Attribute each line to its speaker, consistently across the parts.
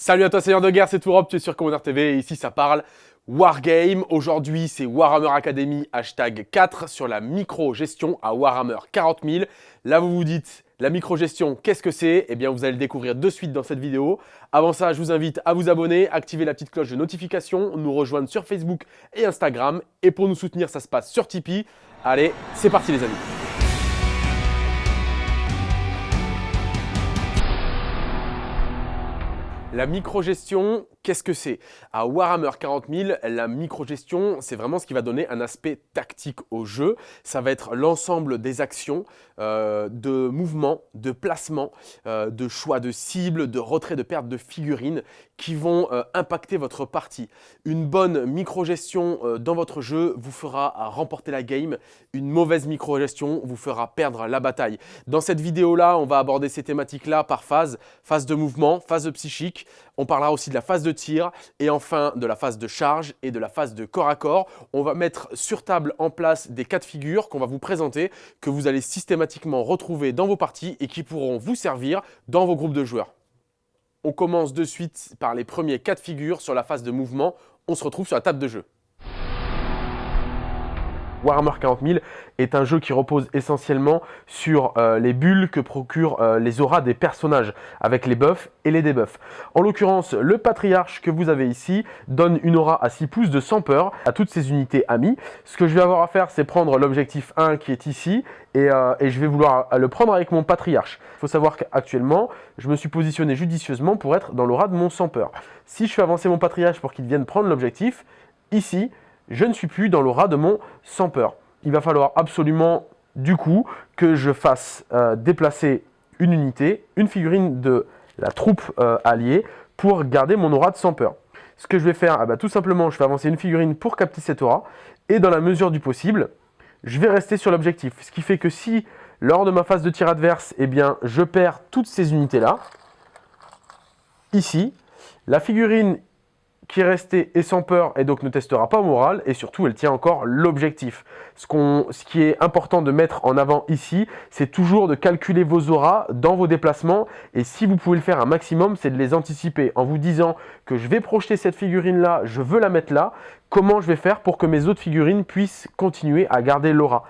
Speaker 1: Salut à toi Seigneur de Guerre, c'est Tourop, tu es sur Commander TV et ici ça parle Wargame. Aujourd'hui c'est Warhammer Academy hashtag 4 sur la micro-gestion à Warhammer 40 000. Là vous vous dites, la micro-gestion, qu'est-ce que c'est? Eh bien vous allez le découvrir de suite dans cette vidéo. Avant ça, je vous invite à vous abonner, activer la petite cloche de notification, nous rejoindre sur Facebook et Instagram. Et pour nous soutenir, ça se passe sur Tipeee. Allez, c'est parti les amis La microgestion, qu'est-ce que c'est? À Warhammer 40 000, la microgestion, c'est vraiment ce qui va donner un aspect tactique au jeu. Ça va être l'ensemble des actions, euh, de mouvements, de placements, euh, de choix de cibles, de retrait de perte de figurines qui vont euh, impacter votre partie. Une bonne microgestion dans votre jeu vous fera remporter la game. Une mauvaise microgestion vous fera perdre la bataille. Dans cette vidéo-là, on va aborder ces thématiques-là par phase. Phase de mouvement, phase psychique, on parlera aussi de la phase de tir et enfin de la phase de charge et de la phase de corps à corps. On va mettre sur table en place des cas de figure qu'on va vous présenter, que vous allez systématiquement retrouver dans vos parties et qui pourront vous servir dans vos groupes de joueurs. On commence de suite par les premiers cas de figure sur la phase de mouvement. On se retrouve sur la table de jeu. Warhammer 40 000 est un jeu qui repose essentiellement sur euh, les bulles que procurent euh, les auras des personnages, avec les buffs et les debuffs. En l'occurrence, le patriarche que vous avez ici donne une aura à 6 pouces de sans peur à toutes ses unités amies. Ce que je vais avoir à faire, c'est prendre l'objectif 1 qui est ici, et, euh, et, je vais vouloir le prendre avec mon patriarche. Il faut savoir qu'actuellement, je me suis positionné judicieusement pour être dans l'aura de mon sans peur. Si je fais avancer mon patriarche pour qu'il vienne prendre l'objectif, ici, je ne suis plus dans l'aura de mon sans peur. Il va falloir absolument, du coup, que je fasse euh, déplacer une unité, une figurine de la troupe euh, alliée, pour garder mon aura de sans peur. Ce que je vais faire, ah bah, tout simplement, je vais avancer une figurine pour capter cette aura, et dans la mesure du possible, je vais rester sur l'objectif. Ce qui fait que si, lors de ma phase de tir adverse, eh bien, je perds toutes ces unités-là, ici, la figurine qui est restée et sans peur et donc ne testera pas moral et surtout elle tient encore l'objectif. Ce, ce qui est important de mettre en avant ici, c'est toujours de calculer vos auras dans vos déplacements et si vous pouvez le faire un maximum, c'est de les anticiper en vous disant que je vais projeter cette figurine là, je veux la mettre là, comment je vais faire pour que mes autres figurines puissent continuer à garder l'aura?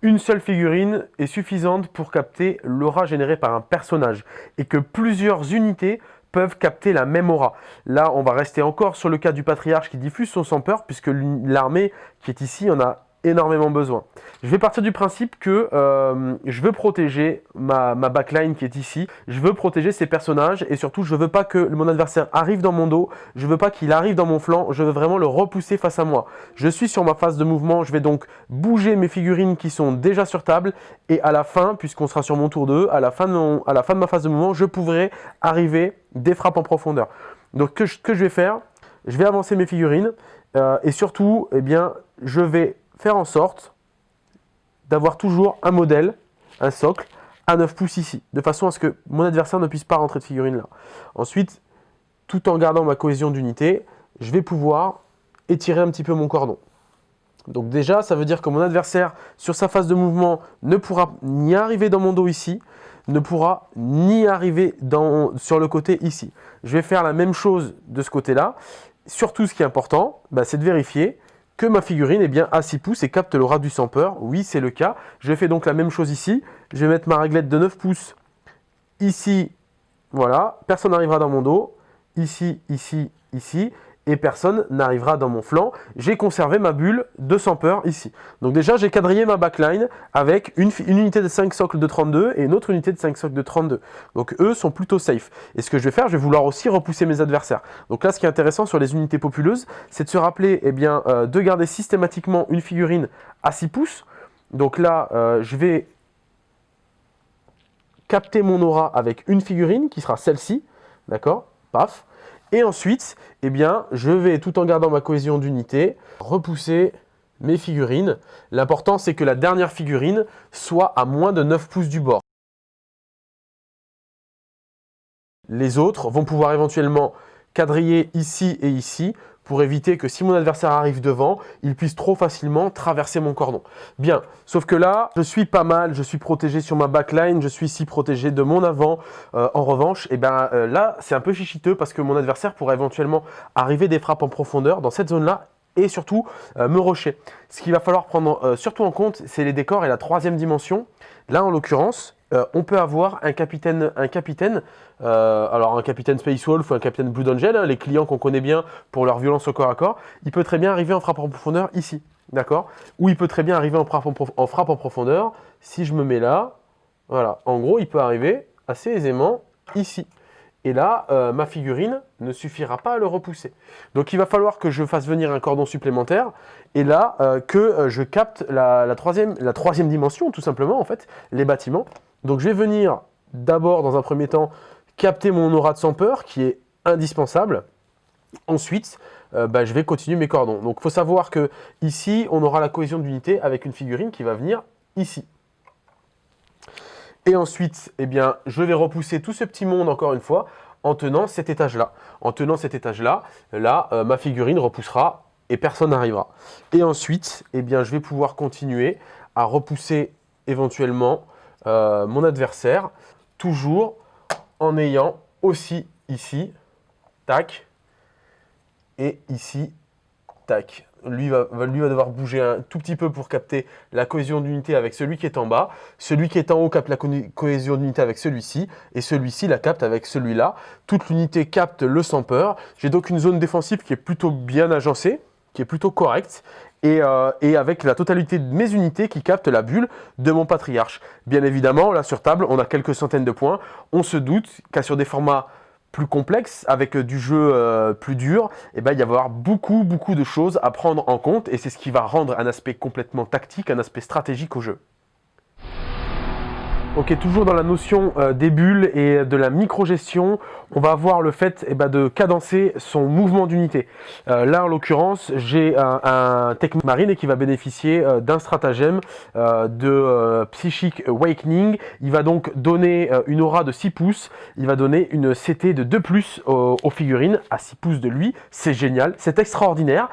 Speaker 1: Une seule figurine est suffisante pour capter l'aura générée par un personnage et que plusieurs unités peuvent capter la même aura. Là, on va rester encore sur le cas du patriarche qui diffuse son sans peur, puisque l'armée qui est ici en a énormément besoin. Je vais partir du principe que euh, je veux protéger ma, backline qui est ici, je veux protéger ces personnages et surtout je veux pas que mon adversaire arrive dans mon dos, je veux pas qu'il arrive dans mon flanc, je veux vraiment le repousser face à moi. Je suis sur ma phase de mouvement, je vais donc bouger mes figurines qui sont déjà sur table et à la fin, puisqu'on sera sur mon tour 2, à la, fin de à la fin de ma phase de mouvement, je pourrai arriver des frappes en profondeur. Donc que, ce que je vais faire, je vais avancer mes figurines euh, et surtout, eh bien, je vais faire en sorte d'avoir toujours un modèle, un socle, à 9 pouces ici, de façon à ce que mon adversaire ne puisse pas rentrer de figurine là. Ensuite, tout en gardant ma cohésion d'unité, je vais pouvoir étirer un petit peu mon cordon. Donc déjà, ça veut dire que mon adversaire, sur sa phase de mouvement, ne pourra ni arriver dans mon dos ici, ne pourra ni arriver sur le côté ici. Je vais faire la même chose de ce côté-là. Surtout, ce qui est important, bah, c'est de vérifier que ma figurine est bien à 6 pouces et capte l'aura du sans peur. Oui, c'est le cas. Je fais donc la même chose ici. Je vais mettre ma réglette de 9 pouces ici. Voilà, personne n'arrivera dans mon dos. Ici, ici, ici et personne n'arrivera dans mon flanc. J'ai conservé ma bulle de sans peur ici. Donc déjà, j'ai quadrillé ma backline avec une, unité de 5 socles de 32 et une autre unité de 5 socles de 32. Donc eux sont plutôt safe. Et ce que je vais faire, je vais vouloir aussi repousser mes adversaires. Donc là, ce qui est intéressant sur les unités populeuses, c'est de se rappeler eh bien, euh, de garder systématiquement une figurine à 6 pouces. Donc là, euh, je vais capter mon aura avec une figurine qui sera celle-ci. D'accord? Paf et ensuite, eh bien, je vais, tout en gardant ma cohésion d'unité, repousser mes figurines. L'important, c'est que la dernière figurine soit à moins de 9 pouces du bord. Les autres vont pouvoir éventuellement quadriller ici et ici pour éviter que si mon adversaire arrive devant, il puisse trop facilement traverser mon cordon. Bien, sauf que là, je suis pas mal, je suis protégé sur ma backline, je suis ici protégé de mon avant. Euh, en revanche, et eh ben, euh, là, c'est un peu chichiteux parce que mon adversaire pourrait éventuellement arriver des frappes en profondeur dans cette zone-là et surtout euh, me rocher. Ce qu'il va falloir prendre surtout en compte, c'est les décors et la troisième dimension. Là, en l'occurrence, on peut avoir un capitaine, un capitaine alors un capitaine Space Wolf ou un capitaine Blue Angel, hein, les clients qu'on connaît bien pour leur violence au corps à corps, il peut très bien arriver en frappe en profondeur ici, d'accord? Ou il peut très bien arriver en frappe en, profondeur, si je me mets là, voilà, en gros, il peut arriver assez aisément ici. Et là, euh, ma figurine ne suffira pas à le repousser. Donc il va falloir que je fasse venir un cordon supplémentaire, et là, euh, que euh, je capte la troisième dimension, tout simplement, en fait, les bâtiments. Donc je vais venir d'abord, dans un premier temps, capter mon aura de sans peur, qui est indispensable. Ensuite, bah, je vais continuer mes cordons. Donc il faut savoir que ici, on aura la cohésion d'unité avec une figurine qui va venir ici. Et ensuite, eh bien, je vais repousser tout ce petit monde encore une fois en tenant cet étage-là. En tenant cet étage-là, là, euh, ma figurine repoussera et personne n'arrivera. Et ensuite, eh bien, je vais pouvoir continuer à repousser éventuellement euh, mon adversaire, toujours en ayant aussi ici, tac, et ici, tac lui va, lui va devoir bouger un tout petit peu pour capter la cohésion d'unité avec celui qui est en bas. Celui qui est en haut capte la cohésion d'unité avec celui-ci. Et celui-ci la capte avec celui-là. Toute l'unité capte le sans peur. J'ai donc une zone défensive qui est plutôt bien agencée, est plutôt correcte. Et, euh, et, avec la totalité de mes unités qui captent la bulle de mon patriarche. Bien évidemment, là sur table, on a quelques centaines de points. On se doute qu'à sur des formats plus complexe, avec du jeu euh, plus dur, et eh ben, il va y avoir beaucoup, beaucoup de choses à prendre en compte, et c'est ce qui va rendre un aspect complètement tactique, un aspect stratégique au jeu. Ok, toujours dans la notion euh, des bulles et de la micro-gestion, on va avoir le fait eh ben, de cadencer son mouvement d'unité. Euh, là, en l'occurrence, j'ai un, un Marine qui va bénéficier euh, d'un stratagème de Psychic Awakening. Il va donc donner une aura de 6 pouces. Il va donner une CT de 2 plus aux, figurines à 6 pouces de lui. C'est génial, c'est extraordinaire.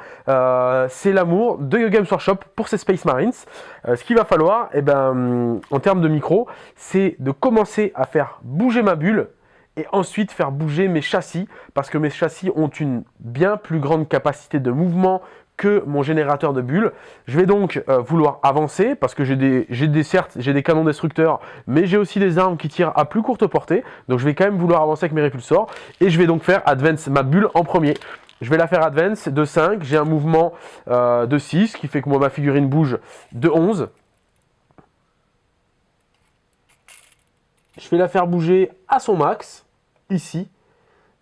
Speaker 1: c'est l'amour de Games Workshop pour ces Space Marines. Ce qu'il va falloir, eh ben, en termes de micro, c'est de commencer à faire bouger ma bulle et ensuite faire bouger mes châssis parce que mes châssis ont une bien plus grande capacité de mouvement que mon générateur de bulles. Je vais donc euh, vouloir avancer parce que j'ai des, des, certes j'ai des canons destructeurs mais j'ai aussi des armes qui tirent à plus courte portée donc je vais quand même vouloir avancer avec mes répulsors et je vais donc faire advance ma bulle en premier. Je vais la faire advance de 5, j'ai un mouvement euh, de 6 qui fait que moi ma figurine bouge de 11 je vais la faire bouger à son max, ici.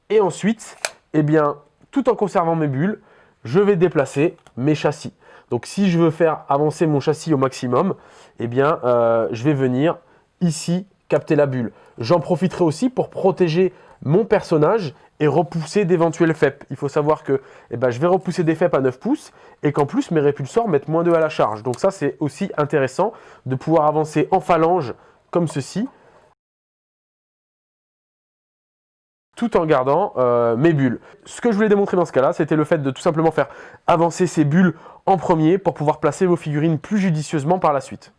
Speaker 1: Et ensuite, eh bien, tout en conservant mes bulles, je vais déplacer mes châssis. Donc si je veux faire avancer mon châssis au maximum, eh bien, euh, je vais venir ici capter la bulle. J'en profiterai aussi pour protéger mon personnage et repousser d'éventuels FEP. Il faut savoir que eh ben, je vais repousser des FEP à 9 pouces et qu'en plus mes répulsors mettent moins 2 à la charge. Donc ça c'est aussi intéressant de pouvoir avancer en phalange comme ceci tout en gardant euh, mes bulles. Ce que je voulais démontrer dans ce cas-là, c'était le fait de tout simplement faire avancer ces bulles en premier pour pouvoir placer vos figurines plus judicieusement par la suite.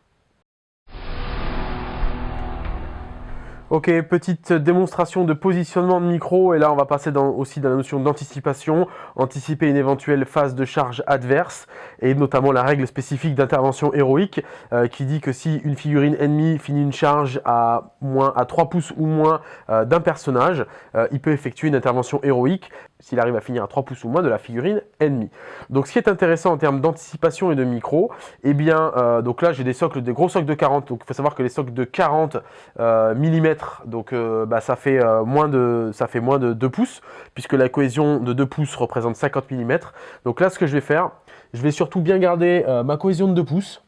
Speaker 1: Ok, petite démonstration de positionnement de micro, et là on va passer aussi dans la notion d'anticipation, anticiper une éventuelle phase de charge adverse, et notamment la règle spécifique d'intervention héroïque, euh, qui dit que si une figurine ennemie finit une charge à, moins, à 3 pouces ou moins euh, d'un personnage, euh, il peut effectuer une intervention héroïque, s'il arrive à finir à 3 pouces ou moins de la figurine ennemie. Donc ce qui est intéressant en termes d'anticipation et de micro, eh bien, euh, donc là j'ai des socles, des gros socles de 40, donc il faut savoir que les socles de 40 euh, mm, donc euh, bah, ça, fait, moins de, ça fait moins de 2 pouces, puisque la cohésion de 2 pouces représente 50 mm. Donc là ce que je vais faire, je vais surtout bien garder ma cohésion de 2 pouces,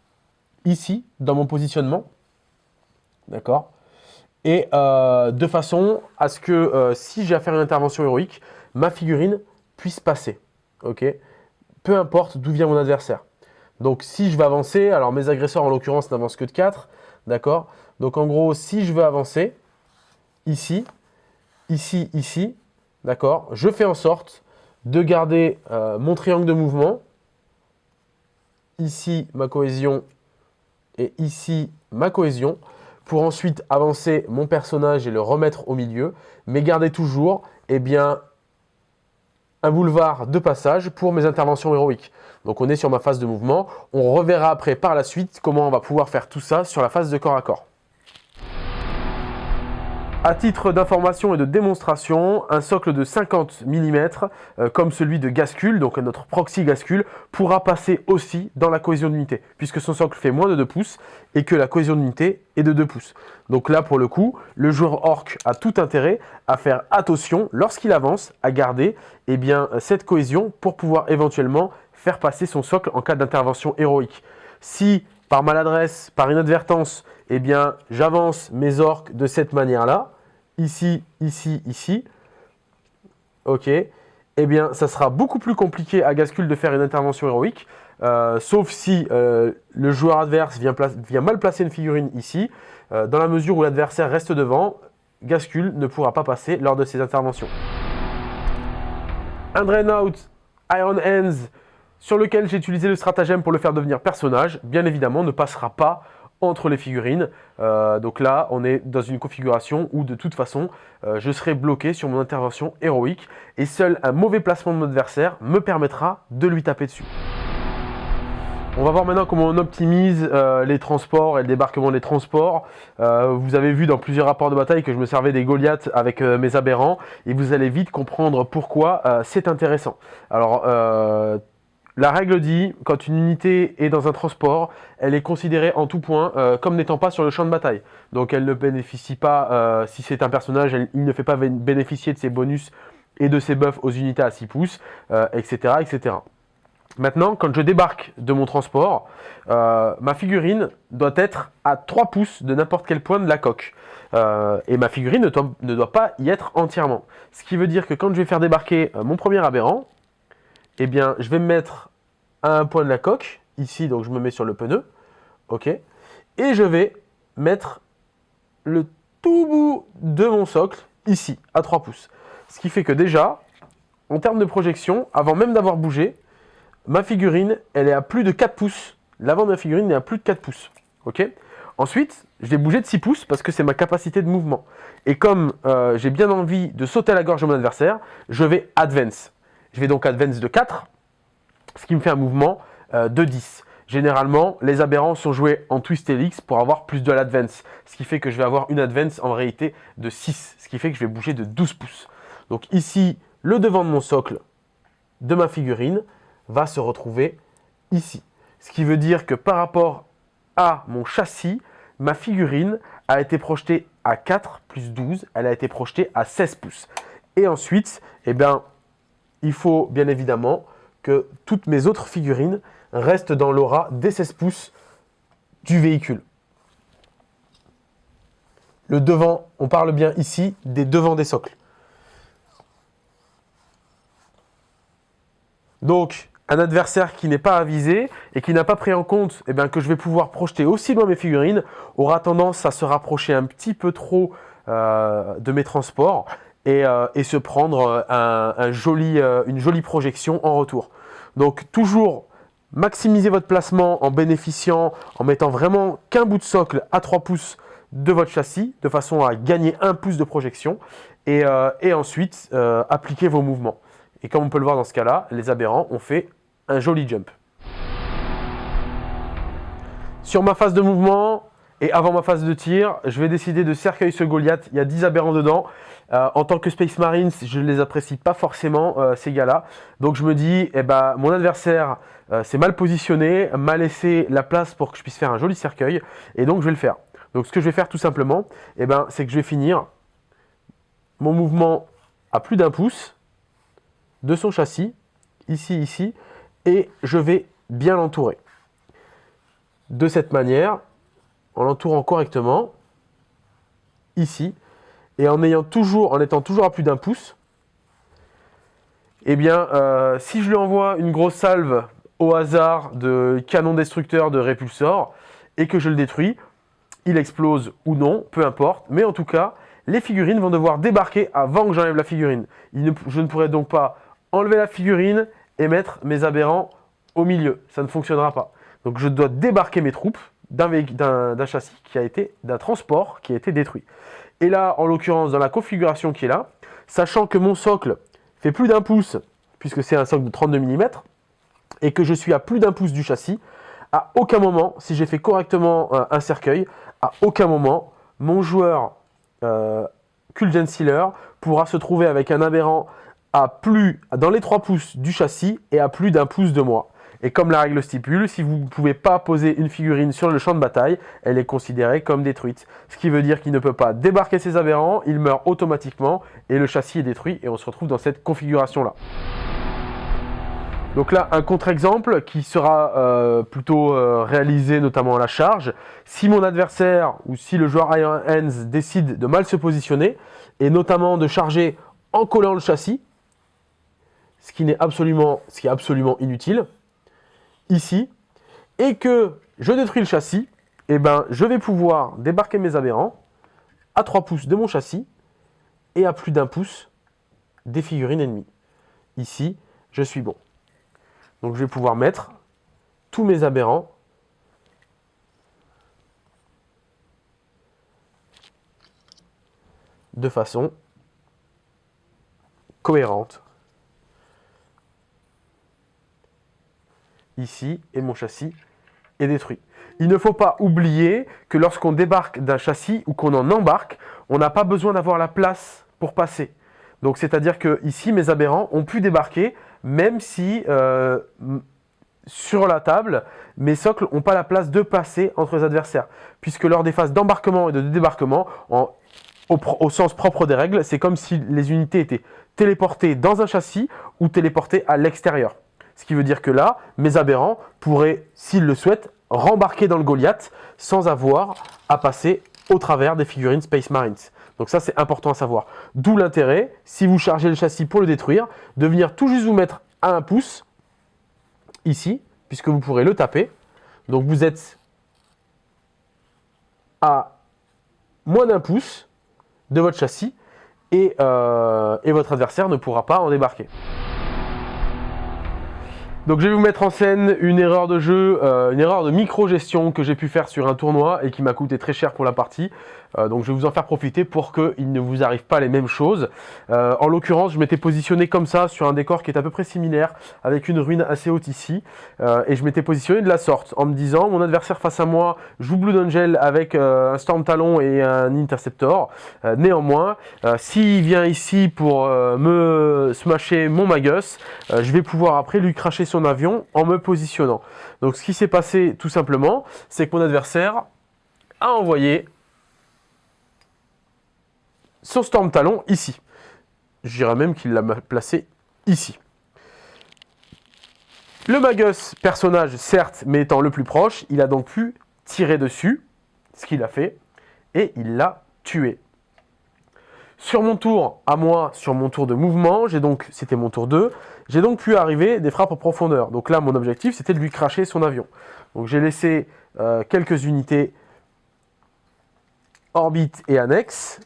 Speaker 1: ici, dans mon positionnement, d'accord? Et de façon à ce que si j'ai à faire une intervention héroïque, ma figurine puisse passer. ok? Peu importe d'où vient mon adversaire. Donc si je veux avancer, alors mes agresseurs en l'occurrence n'avancent que de 4, d'accord? Donc en gros, si je veux avancer, ici, ici, ici, d'accord? Je fais en sorte de garder euh, mon triangle de mouvement. Ici, ma cohésion et ici, ma cohésion pour ensuite avancer mon personnage et le remettre au milieu, mais garder toujours eh bien, un boulevard de passage pour mes interventions héroïques. Donc on est sur ma phase de mouvement, on reverra après par la suite comment on va pouvoir faire tout ça sur la phase de corps à corps. À titre d'information et de démonstration, un socle de 50 mm, euh, comme celui de Gascule, donc notre proxy Gascule, pourra passer aussi dans la cohésion d'unité, puisque son socle fait moins de 2 pouces et que la cohésion d'unité est de 2 pouces. Donc là, pour le coup, le joueur orc a tout intérêt à faire attention, lorsqu'il avance, à garder eh bien, cette cohésion pour pouvoir éventuellement faire passer son socle en cas d'intervention héroïque. Si, par maladresse, par inadvertance, eh bien, j'avance mes orques de cette manière-là, ici, ici, ici, ok, eh bien, ça sera beaucoup plus compliqué à Gascule de faire une intervention héroïque, euh, sauf si euh, le joueur adverse vient, mal placer une figurine ici, euh, dans la mesure où l'adversaire reste devant, Gascule ne pourra pas passer lors de ses interventions. Un Drain Out Iron Hands, sur lequel j'ai utilisé le stratagème pour le faire devenir personnage, bien évidemment, ne passera pas entre les figurines. Euh, donc là, on est dans une configuration où de toute façon, euh, je serai bloqué sur mon intervention héroïque et seul un mauvais placement de mon adversaire me permettra de lui taper dessus. On va voir maintenant comment on optimise euh, les transports et le débarquement des transports. vous avez vu dans plusieurs rapports de bataille que je me servais des Goliaths avec mes aberrants et vous allez vite comprendre pourquoi c'est intéressant. Alors, la règle dit, quand une unité est dans un transport, elle est considérée en tout point euh, comme n'étant pas sur le champ de bataille. Donc elle ne bénéficie pas, euh, si c'est un personnage, il ne fait pas bénéficier de ses bonus et de ses buffs aux unités à 6 pouces, etc., euh, etc. Maintenant, quand je débarque de mon transport, ma figurine doit être à 3 pouces de n'importe quel point de la coque. et ma figurine ne doit, ne doit, pas y être entièrement. Ce qui veut dire que quand je vais faire débarquer mon premier aberrant, eh bien, je vais me mettre à un point de la coque, ici, donc je me mets sur le pneu, ok, et je vais mettre le tout bout de mon socle, ici, à 3 pouces. Ce qui fait que déjà, en termes de projection, avant même d'avoir bougé, ma figurine, elle est à plus de 4 pouces. L'avant de ma figurine est à plus de 4 pouces, ok Ensuite, je vais bouger de 6 pouces parce que c'est ma capacité de mouvement. Et comme euh, j'ai bien envie de sauter à la gorge de mon adversaire, je vais advance. Je vais donc advance de 4, ce qui me fait un mouvement euh, de 10. Généralement, les aberrants sont joués en twist helix pour avoir plus de l'advance, ce qui fait que je vais avoir une advance en réalité de 6, ce qui fait que je vais bouger de 12 pouces. Donc ici, le devant de mon socle de ma figurine va se retrouver ici. Ce qui veut dire que par rapport à mon châssis, ma figurine a été projetée à 4 plus 12, elle a été projetée à 16 pouces. Et ensuite, eh bien, il faut bien évidemment que toutes mes autres figurines restent dans l'aura des 16 pouces du véhicule. Le devant, on parle bien ici des devants des socles. Donc, un adversaire qui n'est pas avisé et qui n'a pas pris en compte eh bien, que je vais pouvoir projeter aussi loin mes figurines aura tendance à se rapprocher un petit peu trop euh, de mes transports euh, et, se prendre euh, euh, une jolie projection en retour. Donc toujours maximiser votre placement en bénéficiant, en mettant vraiment qu'un bout de socle à 3 pouces de votre châssis, de façon à gagner un pouce de projection, et ensuite appliquer vos mouvements. Et comme on peut le voir dans ce cas-là, les aberrants ont fait un joli jump. Sur ma phase de mouvement, et avant ma phase de tir, je vais décider de cercueil ce Goliath. Il y a 10 aberrants dedans. Euh, en tant que Space Marines, je ne les apprécie pas forcément, euh, ces gars-là. Donc je me dis, eh ben, mon adversaire euh, s'est mal positionné, m'a laissé la place pour que je puisse faire un joli cercueil. Et donc je vais le faire. Donc ce que je vais faire tout simplement, eh ben, c'est que je vais finir mon mouvement à plus d'un pouce de son châssis, ici, ici, et je vais bien l'entourer. De cette manière, en l'entourant correctement, ici, et en, ayant toujours, en étant toujours à plus d'un pouce, eh bien, euh, si je lui envoie une grosse salve au hasard de canon destructeur de répulsor et que je le détruis, il explose ou non, peu importe, mais en tout cas, les figurines vont devoir débarquer avant que j'enlève la figurine. je ne pourrai donc pas enlever la figurine et mettre mes aberrants au milieu. Ça ne fonctionnera pas. Donc je dois débarquer mes troupes d'un châssis qui a été, d'un transport qui a été détruit. Et là, en l'occurrence, dans la configuration qui est là, sachant que mon socle fait plus d'un pouce, puisque c'est un socle de 32 mm, et que je suis à plus d'un pouce du châssis, à aucun moment, si j'ai fait correctement euh, un cercueil, à aucun moment, mon joueur euh, Sealer pourra se trouver avec un aberrant à plus, dans les 3 pouces du châssis et à plus d'un pouce de moi. Et comme la règle stipule, si vous ne pouvez pas poser une figurine sur le champ de bataille, elle est considérée comme détruite. Ce qui veut dire qu'il ne peut pas débarquer ses aberrants, il meurt automatiquement et le châssis est détruit et on se retrouve dans cette configuration-là. Donc là, un contre-exemple qui sera euh, plutôt euh, réalisé notamment à la charge. Si mon adversaire ou si le joueur Iron Hands décide de mal se positionner, et notamment de charger en collant le châssis, ce qui, est absolument, ce qui est absolument inutile, ici, et que je détruis le châssis, eh ben, je vais pouvoir débarquer mes aberrants à 3 pouces de mon châssis et à plus d'un pouce des figurines ennemies. Ici, je suis bon. Donc je vais pouvoir mettre tous mes aberrants de façon cohérente. Ici, et mon châssis est détruit. Il ne faut pas oublier que lorsqu'on débarque d'un châssis ou qu'on en embarque, on n'a pas besoin d'avoir la place pour passer. Donc c'est-à-dire que ici, mes aberrants ont pu débarquer même si euh, sur la table, mes socles n'ont pas la place de passer entre les adversaires. Puisque lors des phases d'embarquement et de débarquement, au, sens propre des règles, c'est comme si les unités étaient téléportées dans un châssis ou téléportées à l'extérieur. Ce qui veut dire que là, mes aberrants pourraient, s'ils le souhaitent, rembarquer dans le Goliath sans avoir à passer au travers des figurines Space Marines. Donc ça, c'est important à savoir. D'où l'intérêt, si vous chargez le châssis pour le détruire, de venir tout juste vous mettre à un pouce, ici, puisque vous pourrez le taper. Donc vous êtes à moins d'un pouce de votre châssis et, euh, votre adversaire ne pourra pas en débarquer. Donc je vais vous mettre en scène une erreur de jeu, euh, une erreur de micro-gestion que j'ai pu faire sur un tournoi et qui m'a coûté très cher pour la partie. Euh, donc je vais vous en faire profiter pour qu'il ne vous arrive pas les mêmes choses. Euh, en l'occurrence, je m'étais positionné comme ça sur un décor qui est à peu près similaire, avec une ruine assez haute ici. et je m'étais positionné de la sorte, en me disant, mon adversaire face à moi joue Blue Angel avec un Storm Talon et un Interceptor. néanmoins, s'il vient ici pour me smasher mon Magus, je vais pouvoir après lui cracher avion en me positionnant. Donc ce qui s'est passé tout simplement, c'est que mon adversaire a envoyé son Storm Talon ici. Je dirais même qu'il l'a placé ici. Le Magus, personnage certes, mais étant le plus proche, il a donc pu tirer dessus, ce qu'il a fait, et il l'a tué. Sur mon tour, à moi, sur mon tour de mouvement, j'ai donc, c'était mon tour 2, j'ai donc pu arriver des frappes en profondeur. Donc là, mon objectif, c'était de lui cracher son avion. Donc j'ai laissé euh, quelques unités orbite et annexes.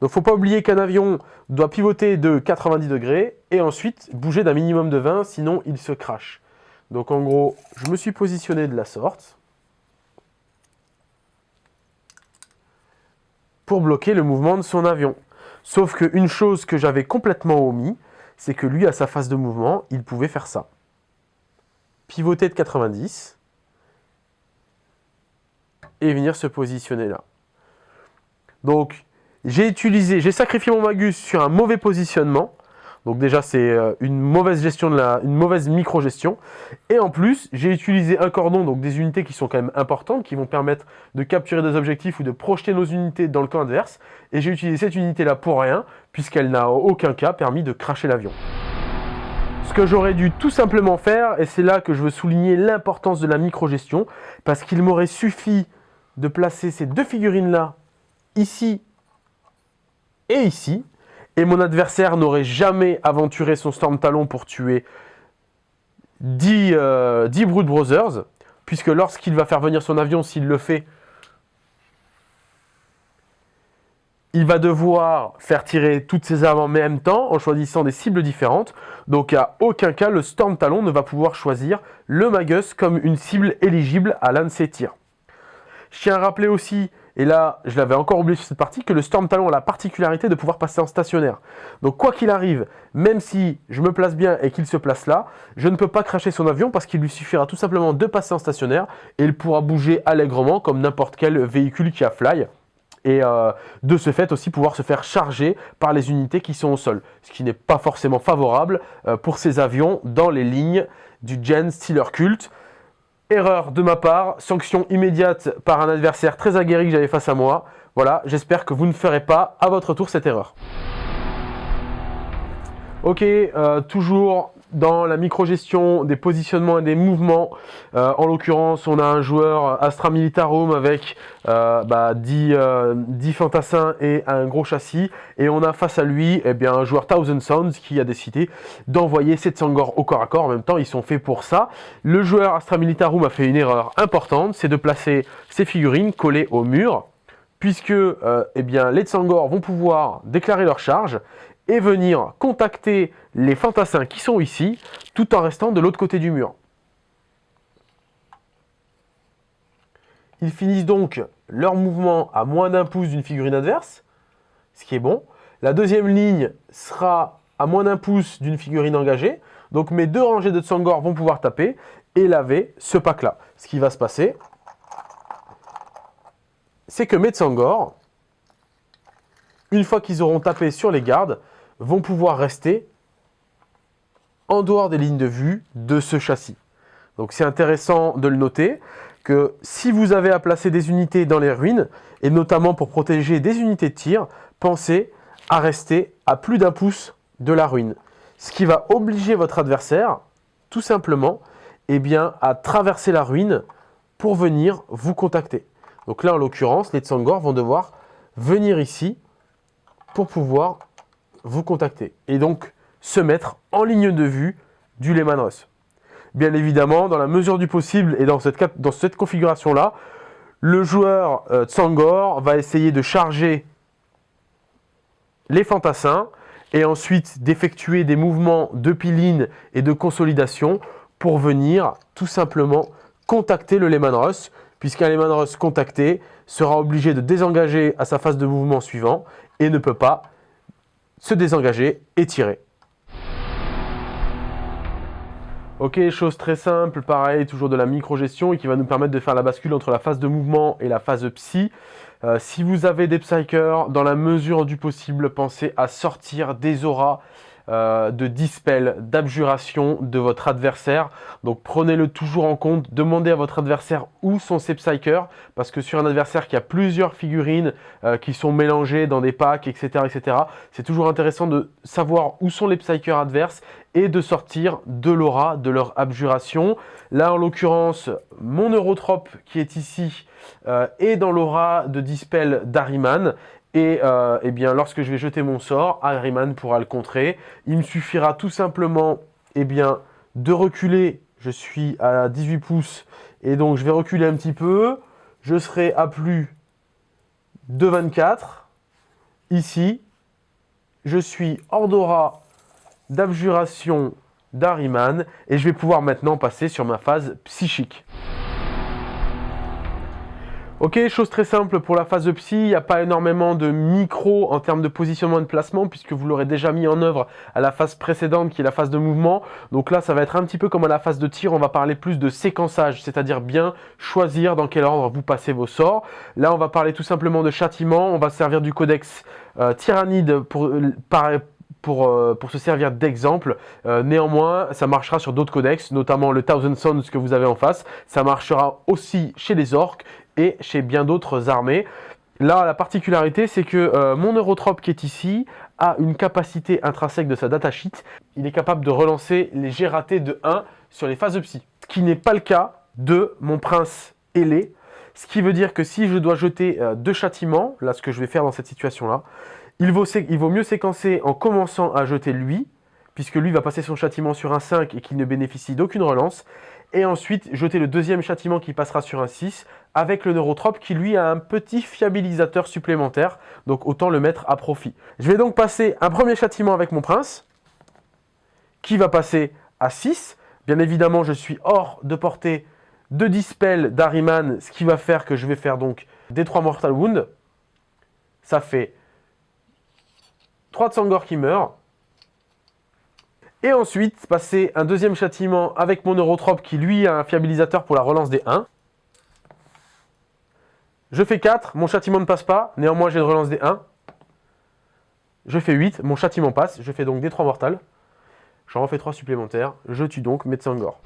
Speaker 1: Donc faut pas oublier qu'un avion doit pivoter de 90 degrés et ensuite bouger d'un minimum de 20, sinon il se crache. Donc en gros, je me suis positionné de la sorte. Bloquer le mouvement de son avion. Sauf qu'une chose que j'avais complètement omis, c'est que lui, à sa phase de mouvement, il pouvait faire ça. Pivoter de 90 et venir se positionner là. Donc, j'ai utilisé, j'ai sacrifié mon Magus sur un mauvais positionnement donc déjà, c'est euh, une mauvaise gestion de la, une mauvaise micro-gestion. Et en plus, j'ai utilisé un cordon, donc des unités qui sont quand même importantes, qui vont permettre de capturer des objectifs ou de projeter nos unités dans le camp adverse. Et j'ai utilisé cette unité-là pour rien, puisqu'elle n'a aucun cas permis de cracher l'avion. Ce que j'aurais dû tout simplement faire, et c'est là que je veux souligner l'importance de la micro-gestion, parce qu'il m'aurait suffi de placer ces deux figurines-là, ici et ici, et mon adversaire n'aurait jamais aventuré son Storm Talon pour tuer 10, euh, Brood Brothers, puisque lorsqu'il va faire venir son avion, s'il le fait, il va devoir faire tirer toutes ses armes en même temps en choisissant des cibles différentes. Donc à aucun cas, le Storm Talon ne va pouvoir choisir le Magus comme une cible éligible à l'un de ses tirs. Je tiens à rappeler aussi, et là je l'avais encore oublié sur cette partie, que le Storm Talon a la particularité de pouvoir passer en stationnaire. Donc quoi qu'il arrive, même si je me place bien et qu'il se place là, je ne peux pas cracher son avion parce qu'il lui suffira tout simplement de passer en stationnaire et il pourra bouger allègrement comme n'importe quel véhicule qui a fly et euh, de ce fait aussi pouvoir se faire charger par les unités qui sont au sol, ce qui n'est pas forcément favorable euh, pour ces avions dans les lignes du Gen Stealer Cult. Erreur de ma part, sanction immédiate par un adversaire très aguerri que j'avais face à moi. Voilà, j'espère que vous ne ferez pas à votre tour cette erreur. Ok, euh, toujours dans la micro-gestion des positionnements et des mouvements. Euh, en l'occurrence, on a un joueur Astra Militarum avec euh, bah, 10, euh, fantassins et un gros châssis. Et on a face à lui eh un joueur Thousand Sounds qui a décidé d'envoyer 700 Sangor au corps à corps. En même temps, ils sont faits pour ça. Le joueur Astra Militarum a fait une erreur importante, c'est de placer ses figurines collées au mur puisque eh les Tsangor vont pouvoir déclarer leur charge et venir contacter les fantassins qui sont ici, tout en restant de l'autre côté du mur. Ils finissent donc leur mouvement à moins d'un pouce d'une figurine adverse, ce qui est bon. La deuxième ligne sera à moins d'un pouce d'une figurine engagée. Donc mes deux rangées de Tsangor vont pouvoir taper et laver ce pack-là. Ce qui va se passer, c'est que mes Tsangor, une fois qu'ils auront tapé sur les gardes, vont pouvoir rester en dehors des lignes de vue de ce châssis. Donc c'est intéressant de le noter que si vous avez à placer des unités dans les ruines, et notamment pour protéger des unités de tir, pensez à rester à plus d'un pouce de la ruine. Ce qui va obliger votre adversaire, tout simplement, eh bien, à traverser la ruine pour venir vous contacter. Donc là, en l'occurrence, les Tsangor vont devoir venir ici pour pouvoir vous contacter et donc se mettre en ligne de vue du Lehman Russ. Bien évidemment, dans la mesure du possible et dans cette, configuration-là, le joueur euh, Tsangor va essayer de charger les fantassins et ensuite d'effectuer des mouvements de piline et de consolidation pour venir tout simplement contacter le Lehman Russ, puisqu'un Lehman Russ contacté sera obligé de désengager à sa phase de mouvement suivant et ne peut pas se désengager et tirer. Ok, chose très simple, pareil, toujours de la micro-gestion et qui va nous permettre de faire la bascule entre la phase de mouvement et la phase psy. Euh, si vous avez des psychers, dans la mesure du possible, pensez à sortir des auras euh, de dispel, d'abjuration de votre adversaire. Donc prenez-le toujours en compte, demandez à votre adversaire où sont ses psychers, parce que sur un adversaire qui a plusieurs figurines euh, qui sont mélangées dans des packs, etc., etc., c'est toujours intéressant de savoir où sont les psychers adverses et de sortir de l'aura, de leur abjuration. Là, en l'occurrence, mon Eurotrope qui est ici euh, est dans l'aura de Dispel d'Ariman et euh, eh bien, lorsque je vais jeter mon sort, Harryman pourra le contrer. Il me suffira tout simplement eh bien, de reculer. Je suis à 18 pouces et donc je vais reculer un petit peu. Je serai à plus de 24. Ici, je suis hors d'aura d'abjuration d'Harryman et je vais pouvoir maintenant passer sur ma phase psychique. Ok, chose très simple pour la phase de psy, il n'y a pas énormément de micro en termes de positionnement et de placement puisque vous l'aurez déjà mis en œuvre à la phase précédente qui est la phase de mouvement. Donc là, ça va être un petit peu comme à la phase de tir, on va parler plus de séquençage, c'est-à-dire bien choisir dans quel ordre vous passez vos sorts. Là, on va parler tout simplement de châtiment, on va servir du codex euh, tyrannide pour, euh, pour, euh, pour, se servir d'exemple. néanmoins, ça marchera sur d'autres codex, notamment le Thousand Sons que vous avez en face. Ça marchera aussi chez les orques chez bien d'autres armées. Là, la particularité, c'est que euh, mon Eurotrope qui est ici a une capacité intrinsèque de sa datasheet. Il est capable de relancer les G ratés de 1 sur les phases de psy. Ce qui n'est pas le cas de mon prince ailé. Ce qui veut dire que si je dois jeter euh, deux châtiments, là ce que je vais faire dans cette situation-là, il vaut mieux séquencer en commençant à jeter lui, puisque lui va passer son châtiment sur un 5 et qu'il ne bénéficie d'aucune relance. Et ensuite, jeter le deuxième châtiment qui passera sur un 6 avec le neurotrope qui lui a un petit fiabilisateur supplémentaire. Donc autant le mettre à profit. Je vais donc passer un premier châtiment avec mon prince qui va passer à 6. Bien évidemment, je suis hors de portée de Dispel d'Ariman, ce qui va faire que je vais faire donc des 3 Mortal Wound. Ça fait 3 de Sangor qui meurt. Et ensuite, passer un deuxième châtiment avec mon Neurotrope qui lui a un fiabilisateur pour la relance des 1. Je fais 4, mon châtiment ne passe pas, néanmoins j'ai une relance des 1. Je fais 8, mon châtiment passe, je fais donc des 3 mortales. J'en refais 3 supplémentaires, je tue donc Metsangor.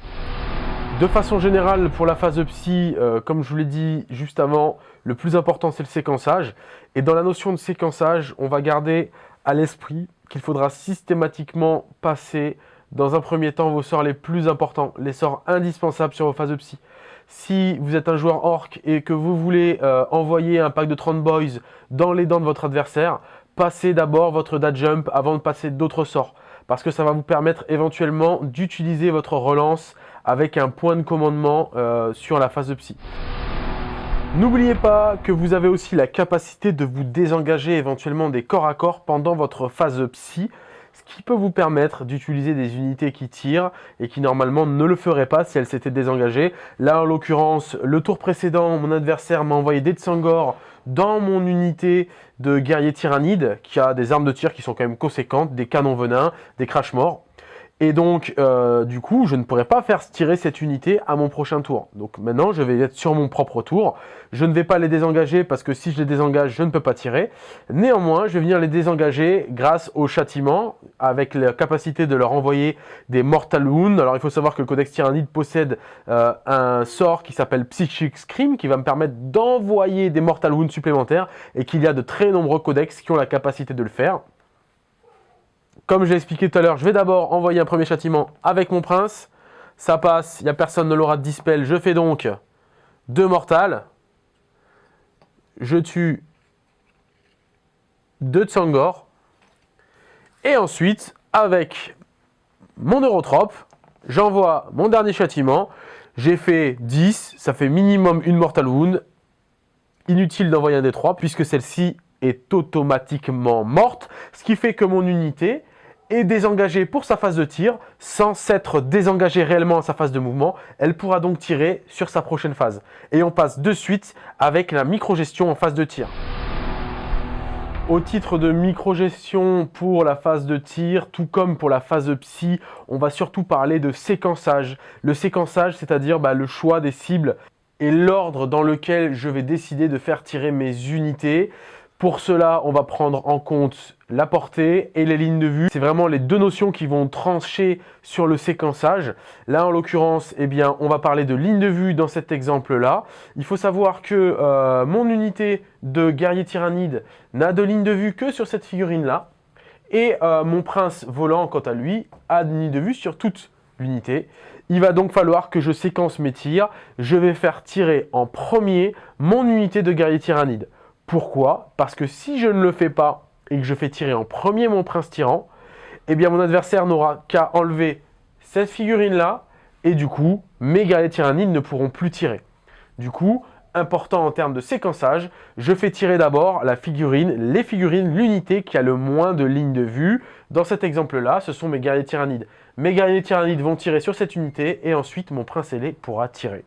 Speaker 1: De façon générale, pour la phase psy, euh, comme je vous l'ai dit juste avant, le plus important c'est le séquençage. Et dans la notion de séquençage, on va garder à l'esprit qu'il faudra systématiquement passer dans un premier temps vos sorts les plus importants, les sorts indispensables sur vos phases psy. Si vous êtes un joueur orc et que vous voulez euh, envoyer un pack de 30 boys dans les dents de votre adversaire, passez d'abord votre dad jump avant de passer d'autres sorts. Parce que ça va vous permettre éventuellement d'utiliser votre relance avec un point de commandement euh, sur la phase de psy. N'oubliez pas que vous avez aussi la capacité de vous désengager éventuellement des corps à corps pendant votre phase psy ce qui peut vous permettre d'utiliser des unités qui tirent et qui normalement ne le feraient pas si elles s'étaient désengagées. Là, en l'occurrence, le tour précédent, mon adversaire m'a envoyé des Tsangor dans mon unité de guerrier tyrannide qui a des armes de tir qui sont quand même conséquentes, des canons venins, des crash morts. Et donc, euh, du coup, je ne pourrais pas faire tirer cette unité à mon prochain tour. Donc maintenant, je vais être sur mon propre tour. Je ne vais pas les désengager parce que si je les désengage, je ne peux pas tirer. Néanmoins, je vais venir les désengager grâce au châtiment, avec la capacité de leur envoyer des Mortal Wounds. Alors, il faut savoir que le Codex Tyrannide possède euh, un sort qui s'appelle Psychic Scream, qui va me permettre d'envoyer des Mortal Wounds supplémentaires, et qu'il y a de très nombreux codex qui ont la capacité de le faire. Comme j'ai expliqué tout à l'heure, je vais d'abord envoyer un premier châtiment avec mon prince. Ça passe, il n'y a personne ne l'aura de dispel. Je fais donc deux mortales. Je tue deux Tsangor. Et ensuite, avec mon Eurotrope, j'envoie mon dernier châtiment. J'ai fait 10, ça fait minimum une Mortal Wound. Inutile d'envoyer un des 3 puisque celle-ci est automatiquement morte. Ce qui fait que mon unité est désengagée pour sa phase de tir, sans s'être désengagée réellement à sa phase de mouvement, elle pourra donc tirer sur sa prochaine phase. Et on passe de suite avec la micro-gestion en phase de tir. Au titre de micro-gestion pour la phase de tir, tout comme pour la phase de psy, on va surtout parler de séquençage. Le séquençage, c'est-à-dire bah, le choix des cibles et l'ordre dans lequel je vais décider de faire tirer mes unités. Pour cela, on va prendre en compte la portée et les lignes de vue. C'est vraiment les deux notions qui vont trancher sur le séquençage. Là, en l'occurrence, eh bien, on va parler de ligne de vue dans cet exemple-là. Il faut savoir que euh, mon unité de guerrier tyrannide n'a de ligne de vue que sur cette figurine-là. Et euh, mon prince volant, quant à lui, a une ligne de vue sur toute l'unité. Il va donc falloir que je séquence mes tirs. Je vais faire tirer en premier mon unité de guerrier tyrannide. Pourquoi? Parce que si je ne le fais pas et que je fais tirer en premier mon prince tyran, eh bien mon adversaire n'aura qu'à enlever cette figurine-là et du coup, mes guerriers tyrannides ne pourront plus tirer. Du coup, important en termes de séquençage, je fais tirer d'abord la figurine, les figurines, l'unité qui a le moins de lignes de vue. Dans cet exemple-là, ce sont mes guerriers tyrannides. Mes guerriers tyrannides vont tirer sur cette unité et ensuite mon prince ailé pourra tirer.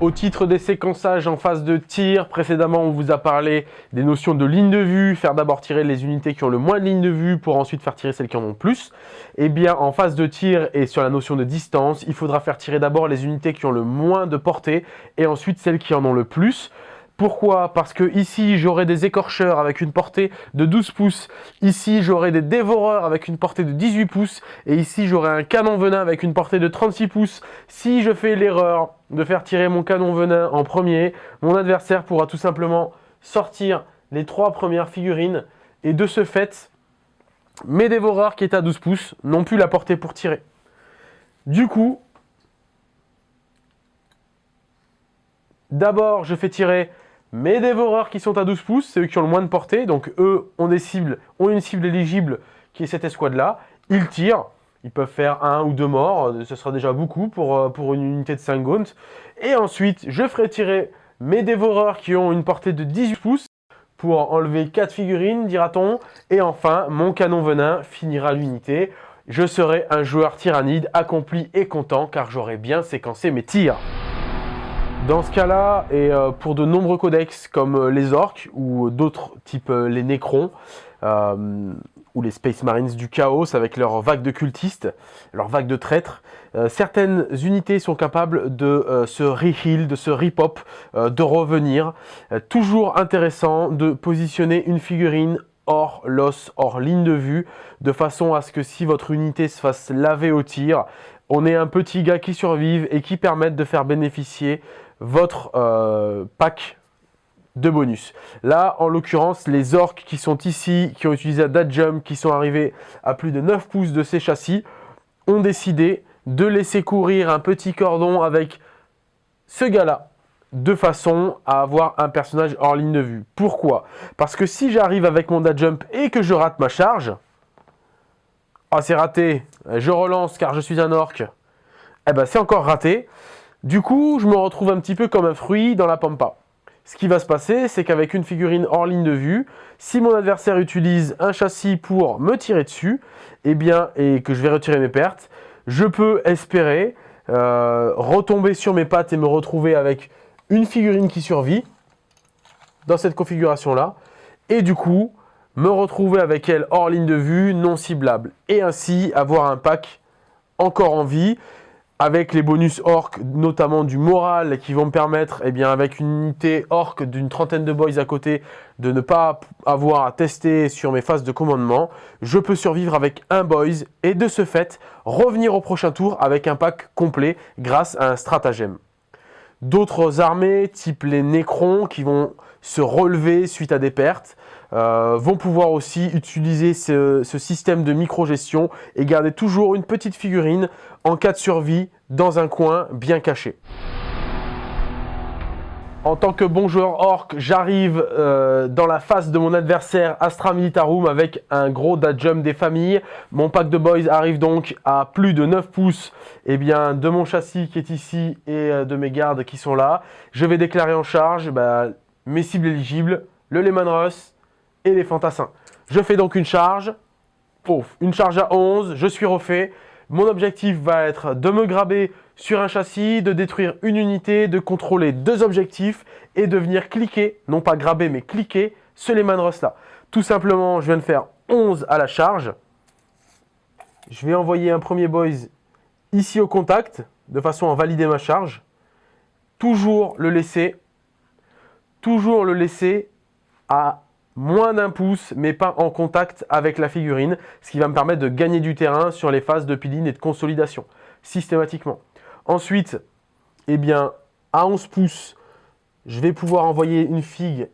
Speaker 1: Au titre des séquençages en phase de tir, précédemment on vous a parlé des notions de ligne de vue, faire d'abord tirer les unités qui ont le moins de ligne de vue pour ensuite faire tirer celles qui en ont plus. Et eh bien en phase de tir et sur la notion de distance, il faudra faire tirer d'abord les unités qui ont le moins de portée et ensuite celles qui en ont le plus. Pourquoi? Parce que ici, j'aurai des écorcheurs avec une portée de 12 pouces. Ici, j'aurai des dévoreurs avec une portée de 18 pouces. Et ici, j'aurai un canon venin avec une portée de 36 pouces. Si je fais l'erreur de faire tirer mon canon venin en premier, mon adversaire pourra tout simplement sortir les trois premières figurines. Et de ce fait, mes dévoreurs qui étaient à 12 pouces n'ont plus la portée pour tirer. Du coup, d'abord, je fais tirer mes dévoreurs qui sont à 12 pouces, c'est eux qui ont le moins de portée. Donc eux ont, des cibles, ont une cible éligible qui est cette escouade-là. Ils tirent. Ils peuvent faire un ou deux morts, ce sera déjà beaucoup pour, pour une unité de 5 gaunt. Et ensuite, je ferai tirer mes dévoreurs qui ont une portée de 18 pouces pour enlever 4 figurines, dira-t-on. Et enfin, mon canon venin finira l'unité. Je serai un joueur tyrannide accompli et content car j'aurai bien séquencé mes tirs. Dans ce cas-là, et euh, pour de nombreux codex comme euh, les orques ou d'autres types euh, les nécrons, ou les Space Marines du chaos avec leur vague de cultistes, leur vague de traîtres, certaines unités sont capables de se re-heal, de se re-pop, de revenir. toujours intéressant de positionner une figurine hors l'os, hors ligne de vue, de façon à ce que si votre unité se fasse laver au tir, on ait un petit gars qui survive et qui permette de faire bénéficier votre euh, pack de bonus. Là, en l'occurrence, les orques qui sont ici, qui ont utilisé un jump, qui sont arrivés à plus de 9 pouces de ces châssis, ont décidé de laisser courir un petit cordon avec ce gars-là, de façon à avoir un personnage hors ligne de vue. Pourquoi? Parce que si j'arrive avec mon dash jump et que je rate ma charge, ah c'est raté, je relance car je suis un orc, eh ben c'est encore raté. Du coup, je me retrouve un petit peu comme un fruit dans la pampa. Ce qui va se passer, c'est qu'avec une figurine hors ligne de vue, si mon adversaire utilise un châssis pour me tirer dessus, eh bien, et que je vais retirer mes pertes, je peux espérer euh, retomber sur mes pattes et me retrouver avec une figurine qui survit dans cette configuration-là, et du coup, me retrouver avec elle hors ligne de vue, non ciblable, et ainsi avoir un pack encore en vie, avec les bonus orc, notamment du moral, qui vont me permettre, eh avec une unité orc d'une trentaine de boys à côté, de ne pas avoir à tester sur mes phases de commandement, je peux survivre avec un boys et de ce fait, revenir au prochain tour avec un pack complet grâce à un stratagème. D'autres armées, type les Nécrons, qui vont se relever suite à des pertes, euh, vont pouvoir aussi utiliser ce, système de micro-gestion et garder toujours une petite figurine en cas de survie dans un coin bien caché. En tant que bon joueur orc, j'arrive euh, dans la face de mon adversaire Astra Militarum avec un gros jump des familles. Mon pack de boys arrive donc à plus de 9 pouces eh bien, de mon châssis qui est ici et euh, de mes gardes qui sont là. Je vais déclarer en charge bah, mes cibles éligibles, le Lehman Russ et les fantassins. Je fais donc une charge, une charge à 11, je suis refait. Mon objectif va être de me graber sur un châssis, de détruire une unité, de contrôler deux objectifs et de venir cliquer, non pas graber mais cliquer, ce Lehman Russ là. Tout simplement, je viens de faire 11 à la charge. Je vais envoyer un premier boys ici au contact, de façon à valider ma charge. Toujours le laisser, toujours le laisser à moins d'un pouce, mais pas en contact avec la figurine, ce qui va me permettre de gagner du terrain sur les phases de peeling et de consolidation, systématiquement. Ensuite, eh bien, à 11 pouces, je vais pouvoir envoyer une figue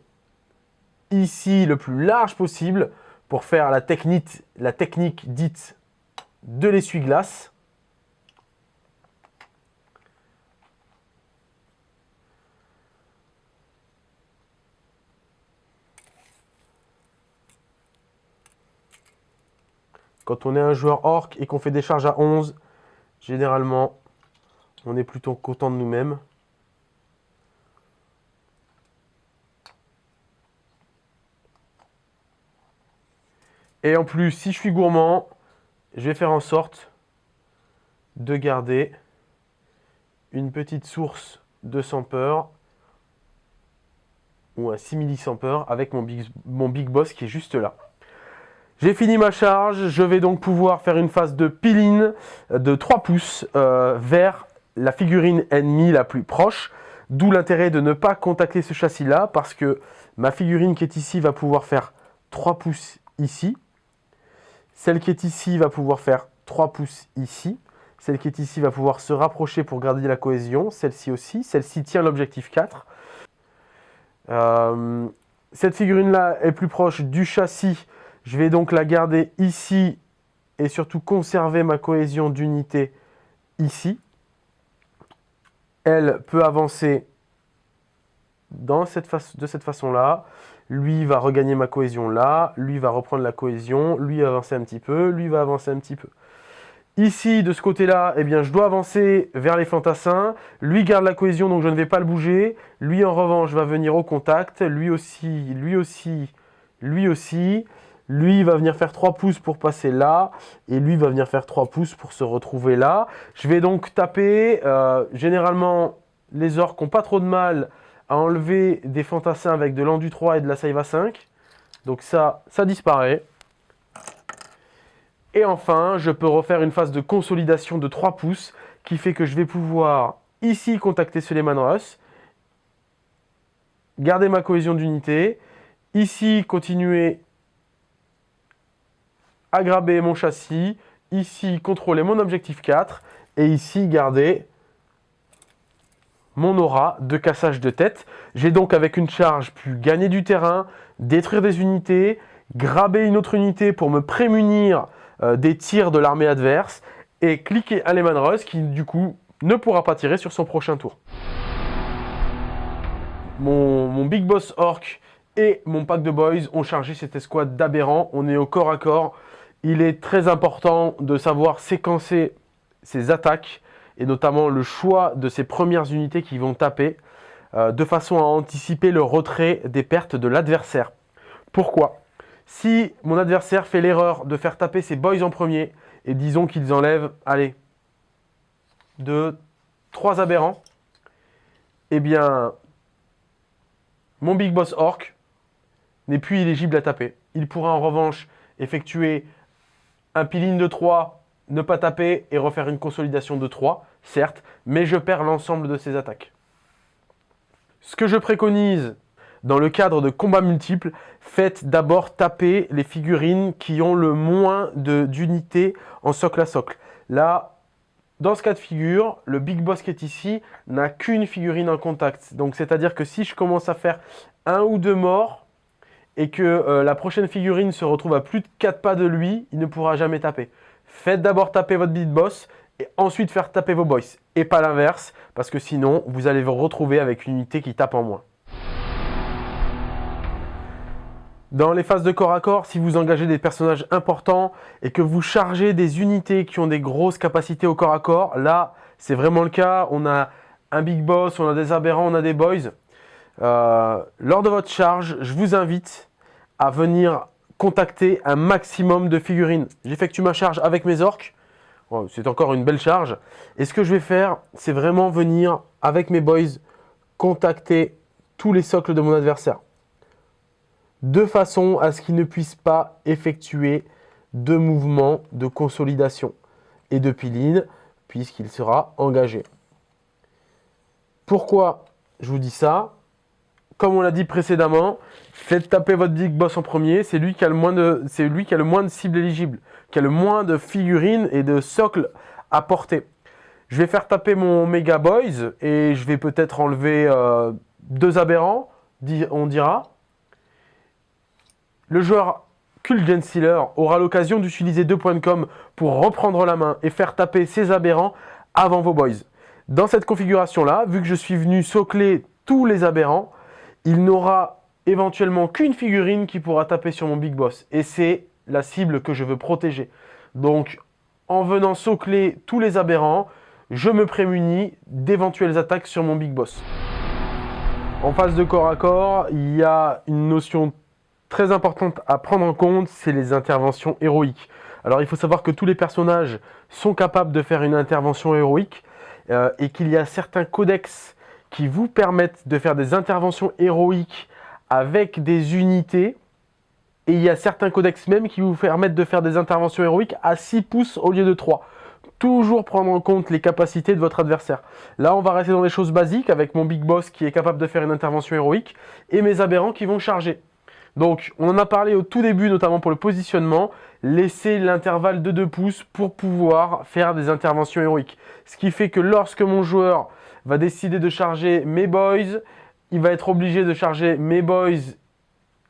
Speaker 1: ici le plus large possible pour faire la technique, la technique dite de l'essuie-glace. Quand on est un joueur orc et qu'on fait des charges à 11, généralement, on est plutôt content de nous-mêmes. Et en plus, si je suis gourmand, je vais faire en sorte de garder une petite source de peur ou un simili peur avec mon big boss qui est juste là. J'ai fini ma charge, je vais donc pouvoir faire une phase de peeling de 3 pouces euh, vers la figurine ennemie la plus proche. D'où l'intérêt de ne pas contacter ce châssis-là parce que ma figurine qui est ici va pouvoir faire 3 pouces ici. Celle qui est ici va pouvoir faire 3 pouces ici. Celle qui est ici va pouvoir se rapprocher pour garder la cohésion. Celle-ci aussi. Celle-ci tient l'objectif 4. Euh, cette figurine-là est plus proche du châssis je vais donc la garder ici et surtout conserver ma cohésion d'unité ici. Elle peut avancer de cette façon-là. Lui va regagner ma cohésion là, lui va reprendre la cohésion, lui va avancer un petit peu, lui va avancer un petit peu. Ici, de ce côté-là, eh je dois avancer vers les fantassins. Lui garde la cohésion, donc je ne vais pas le bouger. Lui, en revanche, va venir au contact. Lui aussi, lui aussi, lui aussi. Lui va venir faire 3 pouces pour passer là. Et lui va venir faire 3 pouces pour se retrouver là. Je vais donc taper. Euh, généralement, les orques n'ont pas trop de mal à enlever des fantassins avec de l'endu 3 et de la saiva 5. Donc ça, ça disparaît. Et enfin, je peux refaire une phase de consolidation de 3 pouces qui fait que je vais pouvoir ici contacter Suleiman Ross, garder ma cohésion d'unité, ici continuer à graber mon châssis, ici contrôler mon objectif 4 et ici garder mon aura de cassage de tête. J'ai donc avec une charge pu gagner du terrain, détruire des unités, graber une autre unité pour me prémunir euh, des tirs de l'armée adverse et cliquer à Lehman Russ qui du coup ne pourra pas tirer sur son prochain tour. Mon, Big Boss Orc et mon pack de boys ont chargé cette escouade d'aberrants. On est au corps à corps. Il est très important de savoir séquencer ses attaques et notamment le choix de ses premières unités qui vont taper euh, de façon à anticiper le retrait des pertes de l'adversaire. Pourquoi? Si mon adversaire fait l'erreur de faire taper ses boys en premier, et disons qu'ils enlèvent, allez, deux, trois aberrants, eh bien, mon Big Boss Orc n'est plus éligible à taper. Il pourra en revanche effectuer un piline de 3, ne pas taper et refaire une consolidation de 3, certes, mais je perds l'ensemble de ses attaques. Ce que je préconise dans le cadre de combats multiples, faites d'abord taper les figurines qui ont le moins d'unités en socle à socle. Là, dans ce cas de figure, le Big Boss qui est ici n'a qu'une figurine en contact. Donc c'est-à-dire que si je commence à faire un ou deux morts et que euh, la prochaine figurine se retrouve à plus de 4 pas de lui, il ne pourra jamais taper. Faites d'abord taper votre Big Boss et ensuite faire taper vos boys. Et pas l'inverse, parce que sinon, vous allez vous retrouver avec une unité qui tape en moins. Dans les phases de corps à corps, si vous engagez des personnages importants et que vous chargez des unités qui ont des grosses capacités au corps à corps, là, c'est vraiment le cas. On a un big boss, on a des aberrants, on a des boys. Euh, lors de votre charge, je vous invite à venir contacter un maximum de figurines. J'effectue ma charge avec mes orques. c'est encore une belle charge. Et ce que je vais faire, c'est vraiment venir, avec mes boys, contacter tous les socles de mon adversaire de façon à ce qu'il ne puisse pas effectuer de mouvements de consolidation et de piline puisqu'il sera engagé. Pourquoi je vous dis ça? Comme on l'a dit précédemment, faites taper votre Big Boss en premier, c'est lui, qui a le moins de, lui qui a le moins de cibles éligibles, qui a le moins de figurines et de socles à porter. Je vais faire taper mon Mega Boys et je vais peut-être enlever euh, deux aberrants, on dira. Le joueur Kulgen Sealer aura l'occasion d'utiliser deux points de com pour reprendre la main et faire taper ses aberrants avant vos boys. Dans cette configuration-là, vu que je suis venu socler tous les aberrants, il n'aura éventuellement qu'une figurine qui pourra taper sur mon Big Boss. Et c'est la cible que je veux protéger. Donc, en venant socler tous les aberrants, je me prémunis d'éventuelles attaques sur mon Big Boss. En phase de corps à corps, il y a une notion très importante à prendre en compte, c'est les interventions héroïques. Alors il faut savoir que tous les personnages sont capables de faire une intervention héroïque euh, et qu'il y a certains codex qui vous permettent de faire des interventions héroïques avec des unités et il y a certains codex même qui vous permettent de faire des interventions héroïques à 6 pouces au lieu de 3. Toujours prendre en compte les capacités de votre adversaire. Là, on va rester dans des choses basiques avec mon Big Boss qui est capable de faire une intervention héroïque et mes aberrants qui vont charger. Donc, on en a parlé au tout début, notamment pour le positionnement. Laissez l'intervalle de 2 pouces pour pouvoir faire des interventions héroïques. Ce qui fait que lorsque mon joueur va décider de charger mes boys, il va être obligé de charger mes boys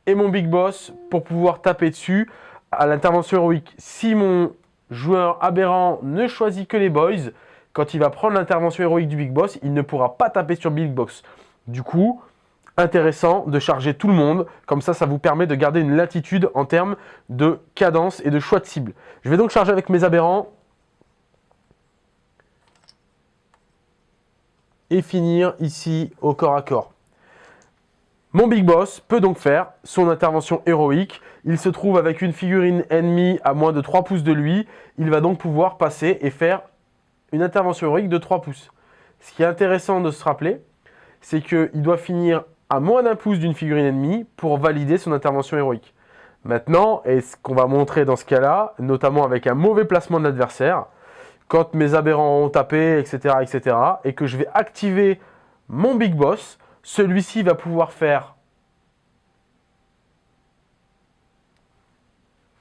Speaker 1: et mon big boss pour pouvoir taper dessus à l'intervention héroïque. Si mon joueur aberrant ne choisit que les boys, quand il va prendre l'intervention héroïque du big boss, il ne pourra pas taper sur big boss. Du coup, intéressant de charger tout le monde. Comme ça, ça vous permet de garder une latitude en termes de cadence et de choix de cible. Je vais donc charger avec mes aberrants. Et finir ici au corps à corps. Mon Big Boss peut donc faire son intervention héroïque. Il se trouve avec une figurine ennemie à moins de 3 pouces de lui. Il va donc pouvoir passer et faire une intervention héroïque de 3 pouces. Ce qui est intéressant de se rappeler, c'est qu'il doit finir à moins d'un pouce d'une figurine ennemie pour valider son intervention héroïque. Maintenant, et ce qu'on va montrer dans ce cas-là, notamment avec un mauvais placement de l'adversaire, quand mes aberrants ont tapé, etc., etc., et que je vais activer mon Big Boss, celui-ci va pouvoir faire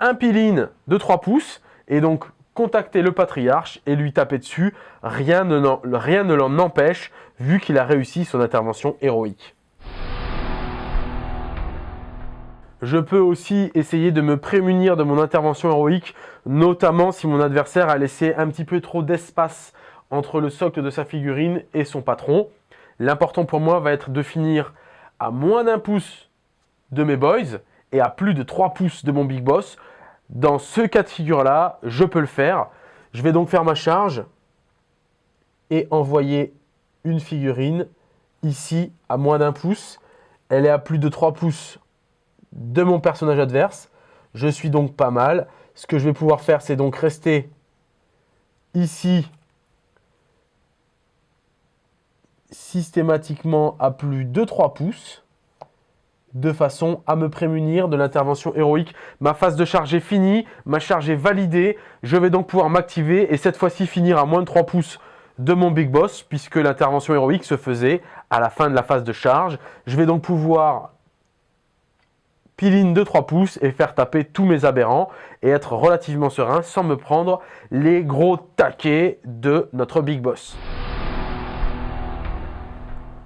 Speaker 1: un peel de 3 pouces, et donc contacter le patriarche et lui taper dessus. Rien ne, rien ne l'en empêche, vu qu'il a réussi son intervention héroïque. Je peux aussi essayer de me prémunir de mon intervention héroïque, notamment si mon adversaire a laissé un petit peu trop d'espace entre le socle de sa figurine et son patron. L'important pour moi va être de finir à moins d'un pouce de mes boys et à plus de 3 pouces de mon big boss. Dans ce cas de figure-là, je peux le faire. Je vais donc faire ma charge et envoyer une figurine ici à moins d'un pouce. Elle est à plus de 3 pouces de mon personnage adverse. Je suis donc pas mal. Ce que je vais pouvoir faire, c'est donc rester ici systématiquement à plus de 3 pouces de façon à me prémunir de l'intervention héroïque. Ma phase de charge est finie, ma charge est validée, je vais donc pouvoir m'activer et cette fois-ci finir à moins de 3 pouces de mon Big Boss puisque l'intervention héroïque se faisait à la fin de la phase de charge. Je vais donc pouvoir piline de 3 pouces et faire taper tous mes aberrants et être relativement serein sans me prendre les gros taquets de notre Big Boss.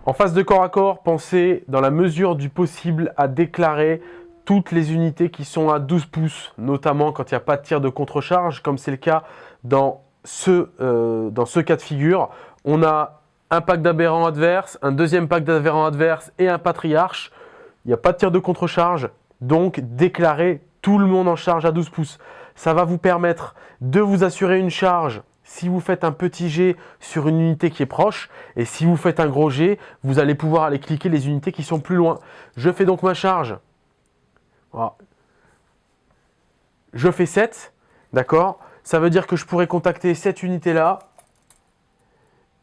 Speaker 1: En phase de corps à corps, pensez dans la mesure du possible à déclarer toutes les unités qui sont à 12 pouces, notamment quand il n'y a pas de tir de contre-charge, comme c'est le cas dans ce, euh, dans ce cas de figure. On a un pack d'aberrants adverses, un deuxième pack d'aberrants adverses et un patriarche. Il n'y a pas de tir de contre-charge, donc déclarez tout le monde en charge à 12 pouces. Ça va vous permettre de vous assurer une charge si vous faites un petit jet sur une unité qui est proche, et si vous faites un gros jet, vous allez pouvoir aller cliquer les unités qui sont plus loin. Je fais donc ma charge. Je fais 7, d'accord? Ça veut dire que je pourrais contacter cette unité-là,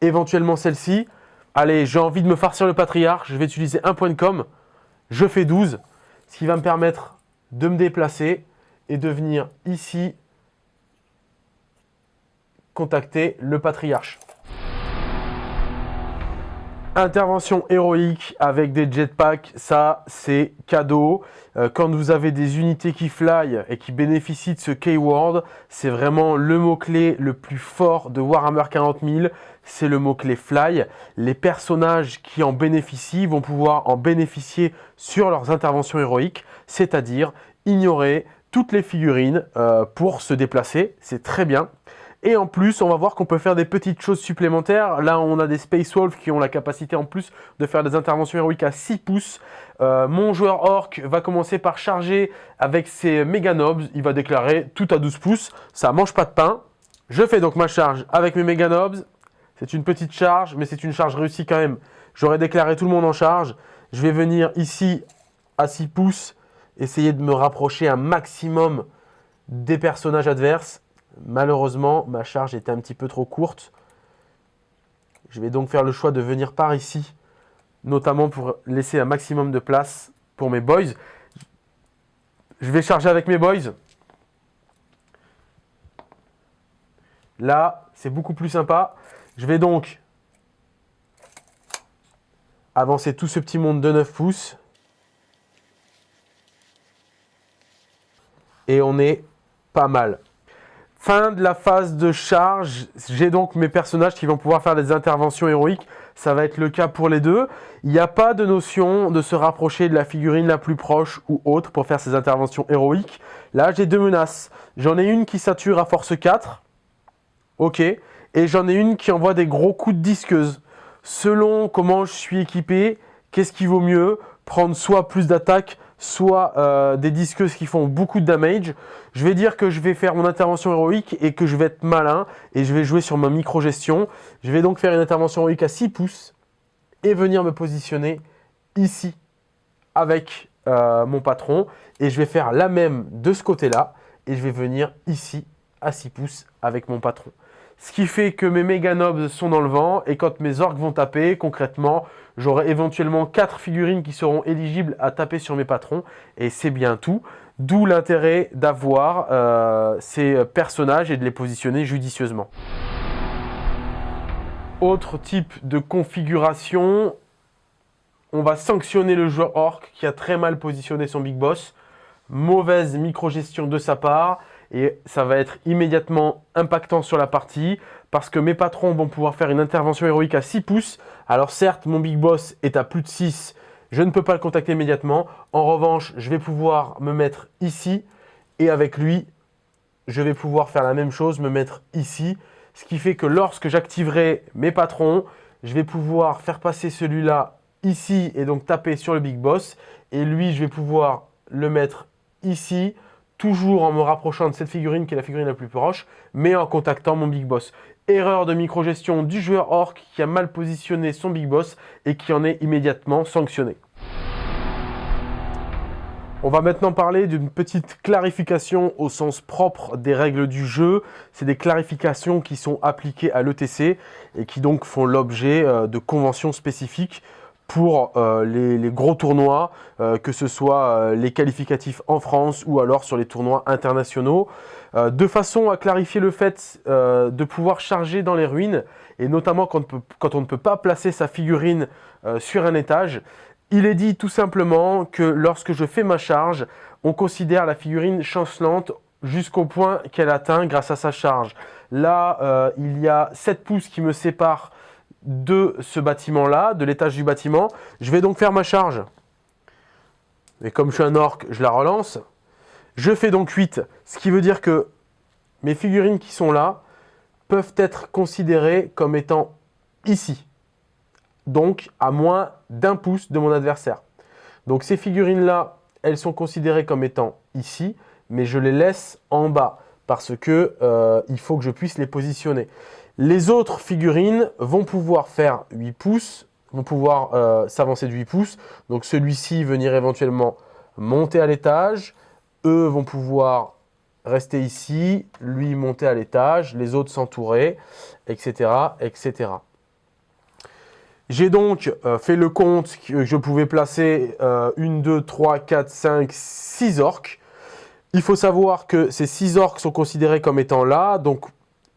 Speaker 1: éventuellement celle-ci. Allez, j'ai envie de me farcir le patriarche, je vais utiliser un point de com. Je fais 12, ce qui va me permettre de me déplacer et de venir ici contacter le patriarche. Intervention héroïque avec des jetpacks, ça c'est cadeau. Euh, quand vous avez des unités qui fly et qui bénéficient de ce keyword, c'est vraiment le mot-clé le plus fort de Warhammer 40 000, c'est le mot-clé fly. Les personnages qui en bénéficient vont pouvoir en bénéficier sur leurs interventions héroïques, c'est-à-dire ignorer toutes les figurines euh, pour se déplacer, c'est très bien. Et en plus, on va voir qu'on peut faire des petites choses supplémentaires. Là, on a des Space Wolves qui ont la capacité en plus de faire des interventions héroïques à 6 pouces. Euh, mon joueur Orc va commencer par charger avec ses méga nobs. Il va déclarer tout à 12 pouces. Ça mange pas de pain. Je fais donc ma charge avec mes méga nobs. C'est une petite charge, mais c'est une charge réussie quand même. J'aurais déclaré tout le monde en charge. Je vais venir ici à 6 pouces, essayer de me rapprocher un maximum des personnages adverses. Malheureusement, ma charge était un petit peu trop courte. Je vais donc faire le choix de venir par ici, notamment pour laisser un maximum de place pour mes boys. Je vais charger avec mes boys. Là, c'est beaucoup plus sympa. Je vais donc avancer tout ce petit monde de 9 pouces. Et on est pas mal. Fin de la phase de charge, j'ai donc mes personnages qui vont pouvoir faire des interventions héroïques. Ça va être le cas pour les deux. Il n'y a pas de notion de se rapprocher de la figurine la plus proche ou autre pour faire ces interventions héroïques. Là, j'ai deux menaces. J'en ai une qui sature à force 4. Ok. Et j'en ai une qui envoie des gros coups de disqueuse. Selon comment je suis équipé, qu'est-ce qui vaut mieux Prendre soit plus d'attaque, soit euh, des disqueuses qui font beaucoup de damage. Je vais dire que je vais faire mon intervention héroïque et que je vais être malin et je vais jouer sur ma micro-gestion. Je vais donc faire une intervention héroïque à 6 pouces et venir me positionner ici avec euh, mon patron. Et je vais faire la même de ce côté-là et je vais venir ici à 6 pouces avec mon patron. Ce qui fait que mes méga nobs sont dans le vent et quand mes orques vont taper, concrètement, j'aurai éventuellement 4 figurines qui seront éligibles à taper sur mes patrons et c'est bien tout. D'où l'intérêt d'avoir euh, ces personnages et de les positionner judicieusement. Autre type de configuration, on va sanctionner le joueur orc qui a très mal positionné son big boss. Mauvaise micro-gestion de sa part et ça va être immédiatement impactant sur la partie parce que mes patrons vont pouvoir faire une intervention héroïque à 6 pouces. Alors certes, mon big boss est à plus de 6, je ne peux pas le contacter immédiatement. En revanche, je vais pouvoir me mettre ici et avec lui, je vais pouvoir faire la même chose, me mettre ici. Ce qui fait que lorsque j'activerai mes patrons, je vais pouvoir faire passer celui-là ici et donc taper sur le big boss. Et lui, je vais pouvoir le mettre ici toujours en me rapprochant de cette figurine qui est la figurine la plus proche, mais en contactant mon Big Boss. Erreur de micro-gestion du joueur Orc qui a mal positionné son Big Boss et qui en est immédiatement sanctionné. On va maintenant parler d'une petite clarification au sens propre des règles du jeu. C'est des clarifications qui sont appliquées à l'ETC et qui donc font l'objet euh, de conventions spécifiques pour euh, les, gros tournois, euh, que ce soit euh, les qualificatifs en France ou alors sur les tournois internationaux, de façon à clarifier le fait de pouvoir charger dans les ruines, et notamment quand, quand on ne peut pas placer sa figurine sur un étage, il est dit tout simplement que lorsque je fais ma charge, on considère la figurine chancelante jusqu'au point qu'elle atteint grâce à sa charge. Là, il y a 7 pouces qui me séparent de ce bâtiment-là, de l'étage du bâtiment. Je vais donc faire ma charge. Et comme je suis un orc, je la relance. Je fais donc 8, ce qui veut dire que mes figurines qui sont là peuvent être considérées comme étant ici. Donc à moins d'un pouce de mon adversaire. Donc ces figurines-là, elles sont considérées comme étant ici, mais je les laisse en bas parce que euh, il faut que je puisse les positionner. Les autres figurines vont pouvoir faire 8 pouces, vont pouvoir euh, s'avancer de 8 pouces. Donc celui-ci venir éventuellement monter à l'étage. Eux vont pouvoir rester ici, lui monter à l'étage, les autres s'entourer, etc. etc. J'ai donc euh, fait le compte que je pouvais placer 1, 2, 3, 4, 5, 6 orques. Il faut savoir que ces 6 orques sont considérés comme étant là, donc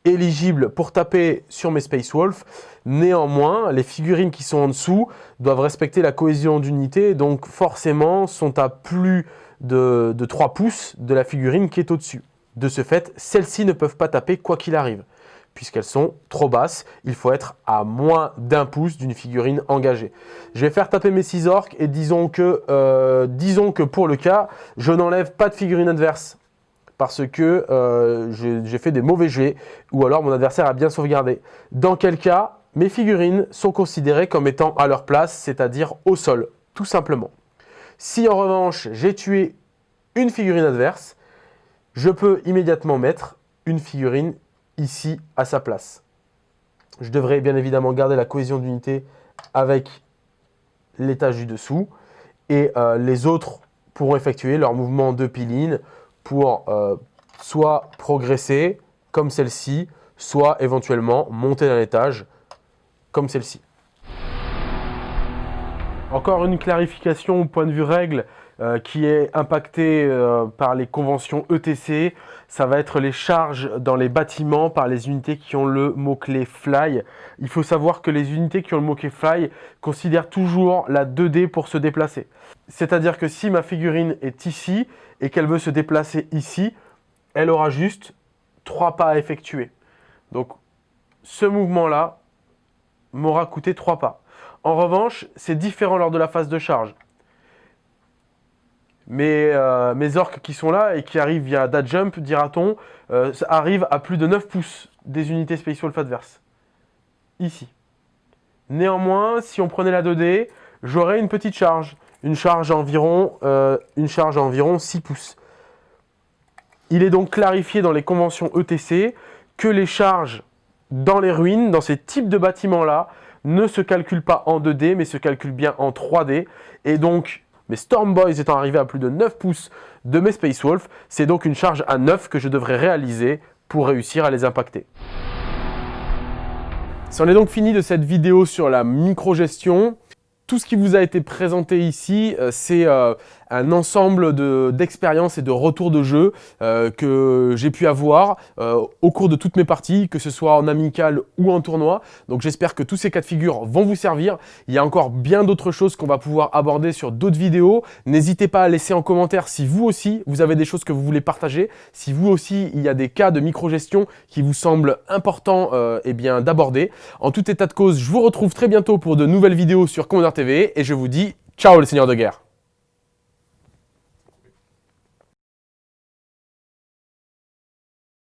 Speaker 1: éligible pour taper sur mes Space Wolf. Néanmoins, les figurines qui sont en dessous doivent respecter la cohésion d'unité, donc forcément sont à plus de, 3 pouces de la figurine qui est au-dessus. De ce fait, celles-ci ne peuvent pas taper quoi qu'il arrive, puisqu'elles sont trop basses. Il faut être à moins d'un pouce d'une figurine engagée. Je vais faire taper mes 6 orques et disons que, euh, disons que pour le cas, je n'enlève pas de figurine adverse parce que euh, j'ai fait des mauvais jets ou alors mon adversaire a bien sauvegardé. Dans quel cas, mes figurines sont considérées comme étant à leur place, c'est-à-dire au sol, tout simplement. Si en revanche, j'ai tué une figurine adverse, je peux immédiatement mettre une figurine ici à sa place. Je devrais bien évidemment garder la cohésion d'unité avec l'étage du dessous et euh, les autres pourront effectuer leur mouvement de piline pour euh, soit progresser comme celle-ci, soit éventuellement monter d'un étage comme celle-ci. Encore une clarification au point de vue règle euh, qui est impactée euh, par les conventions ETC. Ça va être les charges dans les bâtiments par les unités qui ont le mot-clé Fly. Il faut savoir que les unités qui ont le mot-clé Fly considèrent toujours la 2D pour se déplacer. C'est-à-dire que si ma figurine est ici et qu'elle veut se déplacer ici, elle aura juste trois pas à effectuer. Donc ce mouvement-là m'aura coûté trois pas. En revanche, c'est différent lors de la phase de charge. Mais euh, mes orques qui sont là et qui arrivent via that jump, dira-t-on, euh, arrivent à plus de 9 pouces des unités Space Wolf adverses. Ici. Néanmoins, si on prenait la 2D, j'aurais une petite charge. une charge environ, euh, une charge environ 6 pouces. Il est donc clarifié dans les conventions ETC que les charges dans les ruines, dans ces types de bâtiments-là, ne se calculent pas en 2D, mais se calculent bien en 3D. Et donc, mes Storm Boys étant arrivés à plus de 9 pouces de mes Space Wolf, c'est donc une charge à 9 que je devrais réaliser pour réussir à les impacter. C'en est donc fini de cette vidéo sur la micro-gestion. Tout ce qui vous a été présenté ici, euh, c'est euh, un ensemble d'expériences et de retours de jeu euh, que j'ai pu avoir au cours de toutes mes parties, que ce soit en amical ou en tournoi. Donc j'espère que tous ces cas de figure vont vous servir. Il y a encore bien d'autres choses qu'on va pouvoir aborder sur d'autres vidéos. N'hésitez pas à laisser en commentaire si vous aussi, vous avez des choses que vous voulez partager. Si vous aussi, il y a des cas de micro-gestion qui vous semblent importants eh d'aborder. En tout état de cause, je vous retrouve très bientôt pour de nouvelles vidéos sur Commander TV et je vous dis ciao les seigneurs de guerre